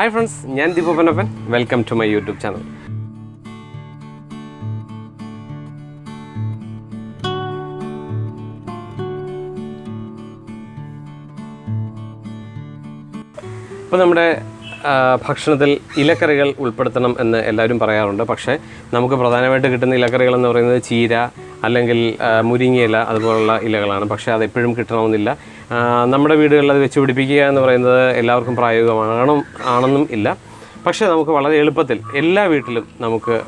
Hi friends ഞാൻ ദീപപ്പനപ്പൻ welcome to my YouTube channel ഇപ്പോൾ നമ്മുടെ ഭക്ഷണത്തിൽ ഇലക്കറികൾ ഉൾപ്പെടുത്തണം എന്ന് എല്ലാവരും പറയാറുണ്ട്. പക്ഷേ നമുക്ക് പ്രധാനമായിട്ട് കിട്ടുന്ന ഇലക്കറികൾ എന്ന് പറയുന്നത് ചീര അല്ലെങ്കിൽ മുരിങ്ങയില അതുപോലുള്ള ഇലകളാണ്. പക്ഷേ അത് എപ്പോഴും കിട്ടണമെന്നില്ല. നമ്മുടെ വീടുകളിൽ അത് വെച്ച് പിടിപ്പിക്കുക എന്ന് പറയുന്നത് എല്ലാവർക്കും പ്രായോഗികമാണ് ആണെന്നും ഇല്ല. പക്ഷേ നമുക്ക് വളരെ എളുപ്പത്തിൽ എല്ലാ വീട്ടിലും നമുക്ക്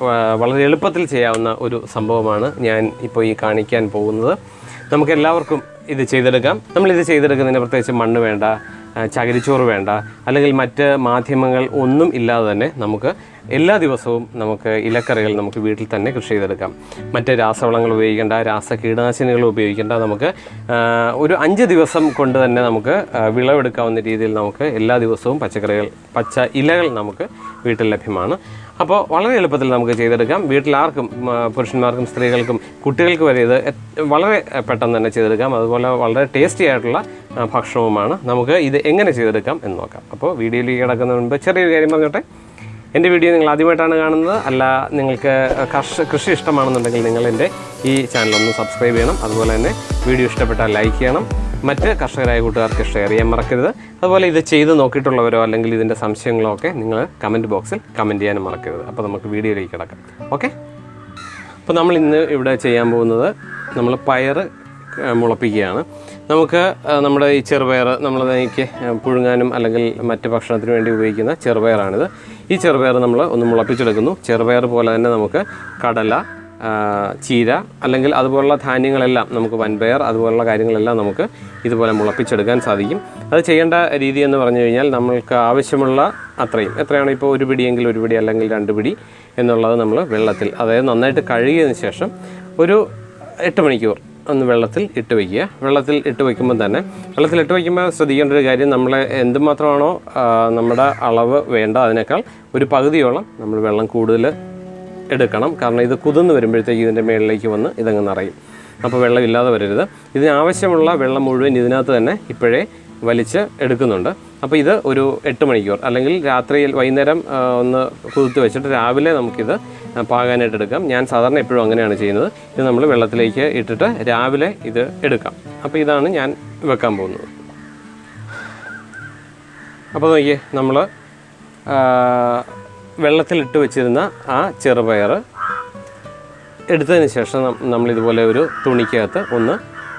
വളരെ എളുപ്പത്തിൽ ചെയ്യാവുന്ന ഒരു സംഭവമാണ് ഞാൻ ഇപ്പോൾ ഈ കാണിക്കാൻ പോകുന്നത്. നമുക്ക് എല്ലാവർക്കും ഇത് ചെയ്തെടുക്കാം. നമ്മൾ ഇത് ചെയ്തെടുക്കുന്നതിന് പ്രത്യേകിച്ച് മണ്ണ് വേണ്ട ചകിരിച്ചോറ് വേണ്ട. അല്ലെങ്കിൽ മറ്റ് മാധ്യമങ്ങൾ ഒന്നും ഇല്ലാതെ തന്നെ നമുക്ക് എല്ലാ ദിവസവും നമുക്ക് ഇലക്കറികൾ നമുക്ക് വീട്ടിൽ തന്നെ കൃഷി ചെയ്തെടുക്കാം. മറ്റ് രാസവളങ്ങൾ ഉപയോഗിക്കേണ്ട രാസ കീടനാശിനികൾ ഉപയോഗിക്കേണ്ട. നമുക്ക് ഒരു അഞ്ച് ദിവസം കൊണ്ട് തന്നെ നമുക്ക് വിളവെടുക്കാവുന്ന രീതിയിൽ നമുക്ക് എല്ലാ ദിവസവും പച്ചക്കറികൾ പച്ച ഇലകൾ നമുക്ക് വീട്ടിൽ ലഭ്യമാണ്. അപ്പോൾ വളരെ എളുപ്പത്തിൽ നമുക്ക് ചെയ്തെടുക്കാം. വീട്ടിലാർക്കും പുരുഷന്മാർക്കും സ്ത്രീകൾക്കും കുട്ടികൾക്ക് വരെ ഇത് വളരെ പെട്ടെന്ന് തന്നെ ചെയ്തെടുക്കാം. അതുപോലെ വളരെ ടേസ്റ്റി ആയിട്ടുള്ള ഭക്ഷണവുമാണ്. നമുക്ക് ഇത് എങ്ങനെ ചെയ്തെടുക്കാം എന്ന് നോക്കാം. അപ്പോൾ വീഡിയോയിലേക്ക് കിടക്കുന്നതിന് മുൻപ് ചെറിയൊരു കാര്യം പറഞ്ഞോട്ടെ. എന്റെ വീഡിയോ നിങ്ങൾ ആദ്യമായിട്ടാണ് കാണുന്നത്. അല്ല നിങ്ങൾക്ക് കർഷ കൃഷി ഇഷ്ടമാണെന്നുണ്ടെങ്കിൽ നിങ്ങൾ എന്റെ ഈ ചാനൽ ഒന്ന് സബ്സ്ക്രൈബ് ചെയ്യണം. അതുപോലെ തന്നെ വീഡിയോ ഇഷ്ടപ്പെട്ടാൽ ലൈക്ക് ചെയ്യണം. മറ്റ് കർഷകരായ കൂട്ടുകാർക്ക് ഷെയർ ചെയ്യാൻ മറക്കരുത്. അതുപോലെ ഇത് ചെയ്ത് നോക്കിയിട്ടുള്ളവരോ അല്ലെങ്കിൽ ഇതിന്റെ സംശയങ്ങളോ ഒക്കെ നിങ്ങൾ കമന്റ് ബോക്സിൽ കമന്റ് ചെയ്യാനും മറക്കരുത്. അപ്പോൾ നമുക്ക് വീഡിയോയിലേക്ക് കിടക്കാം. ഓക്കെ അപ്പോൾ നമ്മൾ ഇന്ന് ഇവിടെ ചെയ്യാൻ പോകുന്നത് നമ്മൾ പയർ മുളപ്പിക്കുകയാണ്. നമുക്ക് നമ്മുടെ ഈ ചെറുപയർ നമ്മൾ എനിക്ക് പുഴുങ്ങാനും അല്ലെങ്കിൽ മറ്റ് ഭക്ഷണത്തിന് വേണ്ടി ഉപയോഗിക്കുന്ന ചെറുപയറാണിത്. ഈ ചെറുപയർ നമ്മൾ ഒന്ന് മുളപ്പിച്ചെടുക്കുന്നു. ചെറുപയർ പോലെ തന്നെ നമുക്ക് കടല ചീര അല്ലെങ്കിൽ അതുപോലുള്ള ധാന്യങ്ങളെല്ലാം നമുക്ക് വൻപയർ അതുപോലുള്ള കാര്യങ്ങളെല്ലാം നമുക്ക് ഇതുപോലെ മുളപ്പിച്ചെടുക്കാൻ സാധിക്കും. അത് ചെയ്യേണ്ട രീതി എന്ന് പറഞ്ഞു കഴിഞ്ഞാൽ നമ്മൾക്ക് ആവശ്യമുള്ള അത്രയും. എത്രയാണ് ഇപ്പോൾ ഒരു പിടിയെങ്കിൽ ഒരു പിടി അല്ലെങ്കിൽ രണ്ട് പിടി എന്നുള്ളത് നമ്മൾ വെള്ളത്തിൽ അതായത് നന്നായിട്ട് കഴുകിയതിന് ശേഷം ഒരു എട്ട് മണിക്കൂർ ഒന്ന് വെള്ളത്തിൽ ഇട്ട് വയ്ക്കുക. വെള്ളത്തിൽ ഇട്ട് വയ്ക്കുമ്പോൾ തന്നെ വെള്ളത്തിൽ ഇട്ട് വയ്ക്കുമ്പോൾ ശ്രദ്ധിക്കേണ്ട ഒരു കാര്യം നമ്മളെ എന്തുമാത്രമാണോ നമ്മുടെ അളവ് വേണ്ട. അതിനേക്കാൾ ഒരു പകുതിയോളം നമ്മൾ വെള്ളം കൂടുതൽ എടുക്കണം. കാരണം ഇത് കുതിർന്ന് വരുമ്പോഴത്തേക്ക് ഇതിന്റെ മേളിലേക്ക് വന്ന് ഇതങ്ങ് നിറയും. അപ്പോൾ വെള്ളമില്ലാതെ വരരുത്. ഇതിന് ആവശ്യമുള്ള വെള്ളം മുഴുവൻ ഇതിനകത്ത് തന്നെ ഇപ്പോഴേ വലിച്ച് എടുക്കുന്നുണ്ട്. അപ്പോൾ ഇത് ഒരു എട്ട് മണിക്കൂർ അല്ലെങ്കിൽ രാത്രിയിൽ വൈകുന്നേരം ഒന്ന് കുതിർത്ത് വെച്ചിട്ട് രാവിലെ നമുക്കിത് പാകാനായിട്ട് എടുക്കാം. ഞാൻ സാധാരണ എപ്പോഴും അങ്ങനെയാണ് ചെയ്യുന്നത്. ഇത് നമ്മൾ വെള്ളത്തിലേക്ക് ഇട്ടിട്ട് രാവിലെ ഇത് എടുക്കാം. അപ്പോൾ ഇതാണ് ഞാൻ വെക്കാൻ പോകുന്നത്. അപ്പോൾ നോക്കിയേ നമ്മൾ വെള്ളത്തിലിട്ട് വെച്ചിരുന്ന ആ ചെറുപയർ എടുത്തതിന് ശേഷം നമ്മളിതുപോലെ ഒരു തുണിക്കകത്ത് ഒന്ന്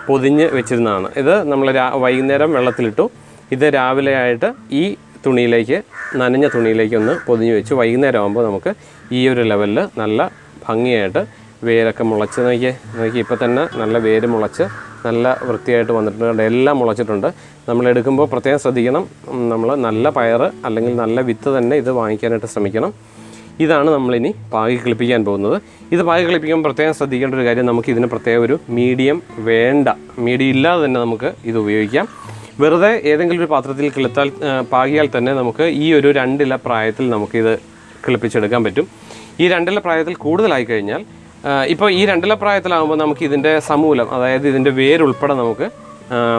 പൊതിഞ്ഞ് വെച്ചിരുന്നതാണ്. ഇത് നമ്മൾ രാ വൈകുന്നേരം വെള്ളത്തിലിട്ടു. ഇത് രാവിലെ ആയിട്ട് ഈ തുണിയിലേക്ക് നനഞ്ഞ തുണിയിലേക്ക് ഒന്ന് പൊതിഞ്ഞ് വെച്ചു. വൈകുന്നേരം ആകുമ്പോൾ നമുക്ക് ഈ ഒരു ലെവലിൽ നല്ല ഭംഗിയായിട്ട് വേരൊക്കെ മുളച്ച്. നോക്കിയേ നോക്കി ഇപ്പോൾ തന്നെ നല്ല വേര് മുളച്ച് നല്ല വൃത്തിയായിട്ട് വന്നിട്ടുണ്ട്. എല്ലാം മുളച്ചിട്ടുണ്ട്. നമ്മൾ എടുക്കുമ്പോൾ പ്രത്യേകം ശ്രദ്ധിക്കണം. നമ്മൾ നല്ല പയർ അല്ലെങ്കിൽ നല്ല വിത്ത് തന്നെ ഇത് വാങ്ങിക്കാനായിട്ട് ശ്രമിക്കണം. ഇതാണ് നമ്മളിനി പാകി കിളിപ്പിക്കാൻ പോകുന്നത്. ഇത് പാകി കിളിപ്പിക്കുമ്പോൾ പ്രത്യേകം ശ്രദ്ധിക്കേണ്ട ഒരു കാര്യം നമുക്ക് ഇതിന് പ്രത്യേക ഒരു മീഡിയം വേണ്ട. മീഡിയം ഇല്ലാതെ തന്നെ നമുക്ക് ഇത് ഉപയോഗിക്കാം. വെറുതെ ഏതെങ്കിലും ഒരു പാത്രത്തിൽ കിളുത്താൽ പാകിയാൽ തന്നെ നമുക്ക് ഈ ഒരു രണ്ടില പ്രായത്തിൽ നമുക്കിത് കിളിപ്പിച്ചെടുക്കാൻ പറ്റും. ഈ രണ്ടില പ്രായത്തിൽ കൂടുതലായി കഴിഞ്ഞാൽ ഇപ്പോൾ ഈ രണ്ടില പ്രായത്തിലാകുമ്പോൾ നമുക്ക് ഇതിന്റെ സമൂലം അതായത് ഇതിന്റെ വേരുൾപ്പെടെ നമുക്ക്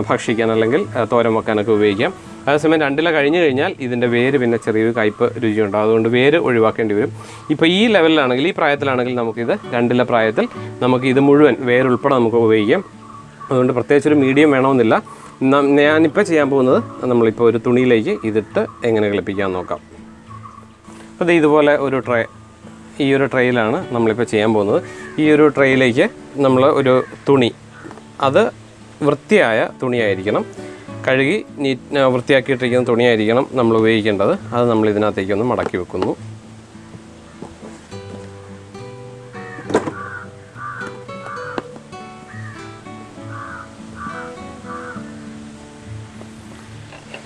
ഭക്ഷിക്കാൻ അല്ലെങ്കിൽ തോരം വെക്കാനൊക്കെ ഉപയോഗിക്കാം. അതേസമയം രണ്ടില കഴിഞ്ഞു കഴിഞ്ഞാൽ ഇതിന്റെ വേര് പിന്നെ ചെറിയൊരു കയ്പ്പ് രുചിയുണ്ടാകും അതുകൊണ്ട് വേര് ഒഴിവാക്കേണ്ടി വരും. ഇപ്പോൾ ഈ ലെവലിലാണെങ്കിൽ ഈ പ്രായത്തിലാണെങ്കിൽ നമുക്കിത് രണ്ടില പ്രായത്തിൽ നമുക്ക് ഇത് മുഴുവൻ വേരുൾപ്പെടെ നമുക്ക് ഉപയോഗിക്കാം. അതുകൊണ്ട് പ്രത്യേകിച്ചൊരു മീഡിയം വേണമെന്നില്ല. ഞാനിപ്പോൾ ചെയ്യാൻ പോകുന്നത് നമ്മളിപ്പോൾ ഒരു തുണിയിലേക്ക് ഇതിട്ട് എങ്ങനെ കളിപ്പിക്കാൻ നോക്കാം. അപ്പോൾ ഇതുപോലെ ഒരു ട്രേ ഈ ഒരു ട്രെയിലാണ് നമ്മളിപ്പോൾ ചെയ്യാൻ പോകുന്നത്. ഈ ഒരു ട്രെയിലേക്ക് നമ്മൾ ഒരു തുണി. അത് വൃത്തിയായ തുണിയായിരിക്കണം. കഴുകി നീറ്റ് വൃത്തിയാക്കിയിട്ടിരിക്കുന്ന തുണിയായിരിക്കണം നമ്മൾ ഉപയോഗിക്കേണ്ടത്. അത് നമ്മൾ ഇതിനകത്തേക്കൊന്ന് മടക്കി വെക്കുന്നു.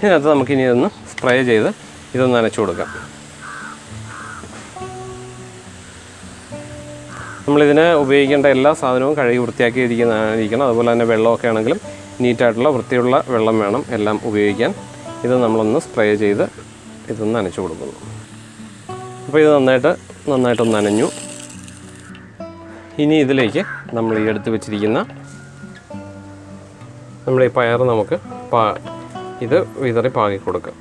ഇതിനകത്ത് നമുക്കിനി ഇതൊന്ന് സ്പ്രേ ചെയ്ത് ഇതൊന്ന് നനച്ചു കൊടുക്കാം. നമ്മളിതിന് ഉപയോഗിക്കേണ്ട എല്ലാ സാധനവും കഴുകി വൃത്തിയാക്കി ഇരിക്കുന്നതായിരിക്കണം അതുപോലെ തന്നെ വെള്ളമൊക്കെ ആണെങ്കിലും നീറ്റായിട്ടുള്ള വൃത്തിയുള്ള വെള്ളം വേണം എല്ലാം ഉപയോഗിക്കാൻ. ഇത് നമ്മളൊന്ന് സ്പ്രേ ചെയ്ത് ഇതൊന്ന് നനച്ചു കൊടുക്കുന്നു. അപ്പോൾ ഇത് നന്നായിട്ട് നന്നായിട്ടൊന്ന് നനഞ്ഞു. ഇനി ഇതിലേക്ക് നമ്മൾ ഈ എടുത്ത് വെച്ചിരിക്കുന്ന നമ്മൾ ഈ പയർ നമുക്ക് പാ ഇത് വിതറി പാകി കൊടുക്കാം.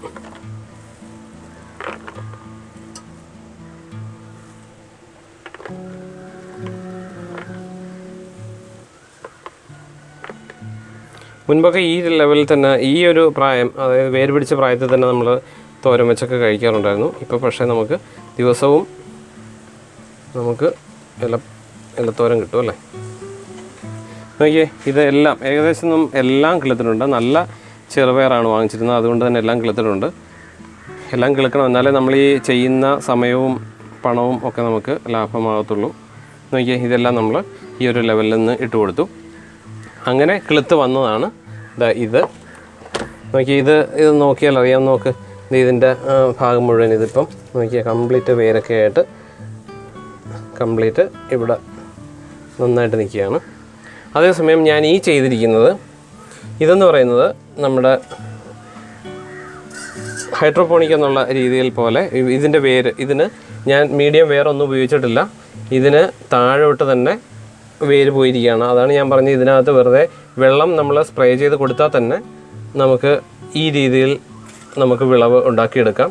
മുൻപൊക്കെ ഈ ലെവലിൽ തന്നെ ഈ ഒരു പ്രായം അതായത് വേര് പിടിച്ച പ്രായത്തിൽ തന്നെ നമ്മൾ തോരൻ വെച്ചൊക്കെ കഴിക്കാറുണ്ടായിരുന്നു. ഇപ്പോൾ പക്ഷേ നമുക്ക് ദിവസവും നമുക്ക് ഇല ഇലത്തോരൻ കിട്ടും അല്ലേ? നോക്കിയേ ഇതെല്ലാം ഏകദേശം എല്ലാം കിളത്തിട്ടുണ്ട്. നല്ല ചെറുപയറാണ് വാങ്ങിച്ചിരുന്നത്. അതുകൊണ്ട് തന്നെ എല്ലാം കിളത്തിട്ടുണ്ട്. എല്ലാം കിളക്കണം. എന്നാലേ നമ്മൾ ഈ ചെയ്യുന്ന സമയവും പണവും ഒക്കെ നമുക്ക് ലാഭമാകത്തുള്ളൂ. നോക്കിയേ ഇതെല്ലാം നമ്മൾ ഈ ഒരു ലെവലിൽ നിന്ന് ഇട്ട് കൊടുത്തു അങ്ങനെ കിളുത്ത് വന്നതാണ്. ഇത്. നോക്കി ഇത് ഇത് നോക്കിയാൽ അറിയാം. നോക്ക് ഇത് ഇതിന്റെ ഭാഗം മുഴുവൻ ഇതിപ്പം നോക്കിയാൽ കംപ്ലീറ്റ് വേരൊക്കെ ആയിട്ട് കംപ്ലീറ്റ് ഇവിടെ നന്നായിട്ട് നിൽക്കുകയാണ്. അതേസമയം ഞാൻ ഈ ചെയ്തിരിക്കുന്നത് ഇതെന്ന് പറയുന്നത് നമ്മുടെ ഹൈഡ്രോപോണിക് എന്നുള്ള രീതിയിൽ പോലെ ഇതിന്റെ വേര് ഇതിന് ഞാൻ മീഡിയം വേറൊന്നും ഉപയോഗിച്ചിട്ടില്ല. ഇതിന് താഴോട്ട് തന്നെ വേര് പോയിരിക്കുകയാണ്. അതാണ് ഞാൻ പറഞ്ഞത്. ഇതിനകത്ത് വെറുതെ വെള്ളം നമ്മൾ സ്പ്രേ ചെയ്ത് കൊടുത്താൽ തന്നെ നമുക്ക് ഈ രീതിയിൽ നമുക്ക് വിളവ് ഉണ്ടാക്കിയെടുക്കാം.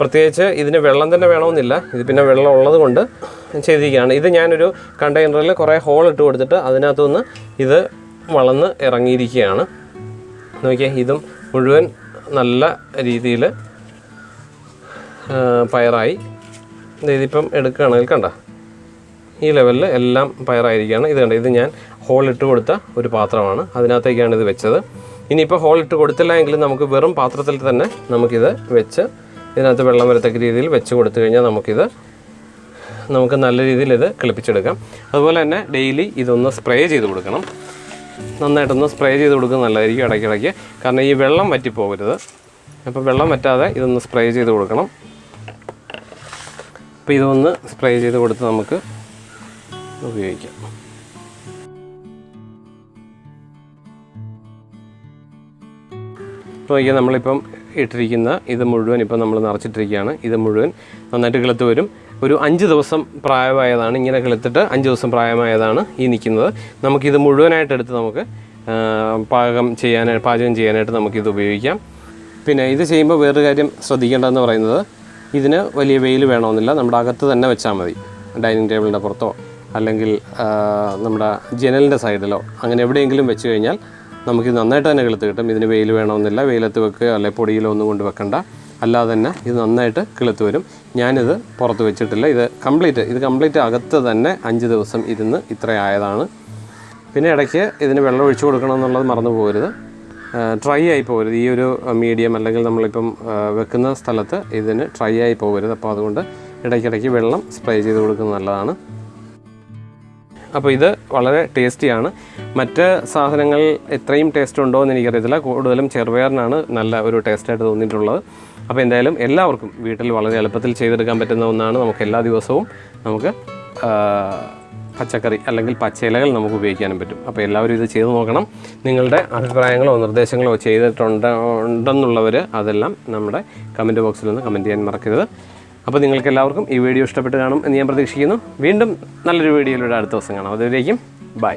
പ്രത്യേകിച്ച് ഇതിന് വെള്ളം തന്നെ വേണമെന്നില്ല. ഇത് പിന്നെ വെള്ളം ഉള്ളത് കൊണ്ട് ചെയ്തിരിക്കുകയാണ്. ഇത് ഞാനൊരു കണ്ടെയ്നറിൽ കുറേ ഹോൾ ഇട്ട് കൊടുത്തിട്ട് അതിനകത്തുനിന്ന് ഇത് വളർന്ന് ഇറങ്ങിയിരിക്കുകയാണ്. നോക്കിയാൽ ഇതും മുഴുവൻ നല്ല രീതിയിൽ പയറായി. ഇതിപ്പം എടുക്കുകയാണെങ്കിൽ കണ്ട? ഈ ലെവലിൽ എല്ലാം പയറായിരിക്കുകയാണ്. ഇത് കണ്ട ഇത് ഞാൻ ഹോൾ ഇട്ട് കൊടുത്ത ഒരു പാത്രമാണ്. അതിനകത്തേക്കാണ് ഇത് വെച്ചത്. ഇനിയിപ്പോൾ ഹോൾ ഇട്ട് കൊടുത്തില്ല എങ്കിലും നമുക്ക് വെറും പാത്രത്തിൽ തന്നെ നമുക്കിത് വെച്ച് ഇതിനകത്ത് വെള്ളം വരത്തക്ക രീതിയിൽ വെച്ച് കൊടുത്തു കഴിഞ്ഞാൽ നമുക്കിത് നമുക്ക് നല്ല രീതിയിൽ ഇത് കിളിപ്പിച്ചെടുക്കാം. അതുപോലെ തന്നെ ഡെയിലി ഇതൊന്ന് സ്പ്രേ ചെയ്ത് കൊടുക്കണം. നന്നായിട്ടൊന്ന് സ്പ്രേ ചെയ്ത് കൊടുക്കുന്നത് നല്ലതായിരിക്കും ഇടയ്ക്കിടയ്ക്ക്. കാരണം ഈ വെള്ളം വറ്റിപ്പോകരുത്. അപ്പോൾ വെള്ളം വറ്റാതെ ഇതൊന്ന് സ്പ്രേ ചെയ്ത് കൊടുക്കണം. അപ്പോൾ ഇതൊന്ന് സ്പ്രേ ചെയ്ത് കൊടുത്ത് നമുക്ക് ഉപയോഗിക്കാം. നോക്കിയാൽ നമ്മളിപ്പം ഇട്ടിരിക്കുന്ന ഇത് മുഴുവൻ ഇപ്പം നമ്മൾ നിറച്ചിട്ടിരിക്കുകയാണ്. ഇത് മുഴുവൻ നന്നായിട്ട് കിളുത്ത് വരും. ഒരു അഞ്ച് ദിവസം പ്രായമായതാണ്. ഇങ്ങനെ കിളുത്തിട്ട് അഞ്ച് ദിവസം പ്രായമായതാണ് ഈ നിൽക്കുന്നത്. നമുക്കിത് മുഴുവനായിട്ട് എടുത്ത് നമുക്ക് പാകം ചെയ്യാനായിട്ട് പാചകം ചെയ്യാനായിട്ട് നമുക്കിത് ഉപയോഗിക്കാം. പിന്നെ ഇത് ചെയ്യുമ്പോൾ വേറൊരു കാര്യം ശ്രദ്ധിക്കേണ്ടതെന്ന് പറയുന്നത് ഇതിന് വലിയ വെയിൽ വേണമെന്നില്ല. നമ്മുടെ അകത്ത് തന്നെ വെച്ചാൽ മതി. ഡൈനിങ് ടേബിളിന്റെ പുറത്തോ അല്ലെങ്കിൽ നമ്മുടെ ജനലിന്റെ സൈഡിലോ അങ്ങനെ എവിടെയെങ്കിലും വെച്ച് കഴിഞ്ഞാൽ നമുക്ക് നന്നായിട്ട് തന്നെ കിളുത്ത് കിട്ടും. ഇതിന് വെയിൽ വേണമെന്നില്ല വെയിലത്ത് വെക്കുക അല്ലെ പൊടിയിലോ ഒന്നും കൊണ്ട് വെക്കണ്ട. അല്ലാതെ തന്നെ ഇത് നന്നായിട്ട് കിളുത്ത് വരും. ഞാനിത് പുറത്ത് വെച്ചിട്ടില്ല. ഇത് കംപ്ലീറ്റ് ഇത് കംപ്ലീറ്റ് അകത്ത് തന്നെ അഞ്ച് ദിവസം ഇരുന്ന് ഇത്ര ആയതാണ്. പിന്നെ ഇടയ്ക്ക് ഇതിന് വെള്ളം ഒഴിച്ചു കൊടുക്കണം എന്നുള്ളത് മറന്നു പോകരുത്. ഡ്രൈ ആയി പോകരുത്. ഈ ഒരു മീഡിയം അല്ലെങ്കിൽ നമ്മളിപ്പം വെക്കുന്ന സ്ഥലത്ത് ഇതിന് ട്രൈ ആയി പോകരുത്. അപ്പോൾ അതുകൊണ്ട് ഇടയ്ക്കിടയ്ക്ക് വെള്ളം സ്പ്രേ ചെയ്ത് കൊടുക്കുന്നത് നല്ലതാണ്. അപ്പോൾ ഇത് വളരെ ടേസ്റ്റിയാണ്. മറ്റ് സാധനങ്ങൾ എത്രയും ടേസ്റ്റ് ഉണ്ടോ എന്ന് എനിക്കറിയത്തില്ല. കൂടുതലും ചെറുപയറിനാണ് നല്ല ഒരു ടേസ്റ്റായിട്ട് തോന്നിയിട്ടുള്ളത്. അപ്പോൾ എന്തായാലും എല്ലാവർക്കും വീട്ടിൽ വളരെ എളുപ്പത്തിൽ ചെയ്തെടുക്കാൻ പറ്റുന്ന ഒന്നാണ് നമുക്ക് എല്ലാ ദിവസവും നമുക്ക് പച്ചക്കറി അല്ലെങ്കിൽ പച്ചയിലകൾ നമുക്ക് ഉപയോഗിക്കാനും പറ്റും. അപ്പോൾ എല്ലാവരും ഇത് ചെയ്തു നോക്കണം. നിങ്ങളുടെ അഭിപ്രായങ്ങളോ നിർദ്ദേശങ്ങളോ ചെയ്തിട്ടുണ്ട് ഉണ്ടെന്നുള്ളവർ അതെല്ലാം നമ്മുടെ കമന്റ് ബോക്സിൽ നിന്ന് കമന്റ് ചെയ്യാൻ മറക്കരുത്. അപ്പോൾ നിങ്ങൾക്ക് എല്ലാവർക്കും ഈ വീഡിയോ ഇഷ്ടപ്പെട്ട് കാണും എന്ന് ഞാൻ പ്രതീക്ഷിക്കുന്നു. വീണ്ടും നല്ലൊരു വീഡിയോയിലൂടെ അടുത്ത ദിവസം കാണാം. അതുവരേക്കും ബൈ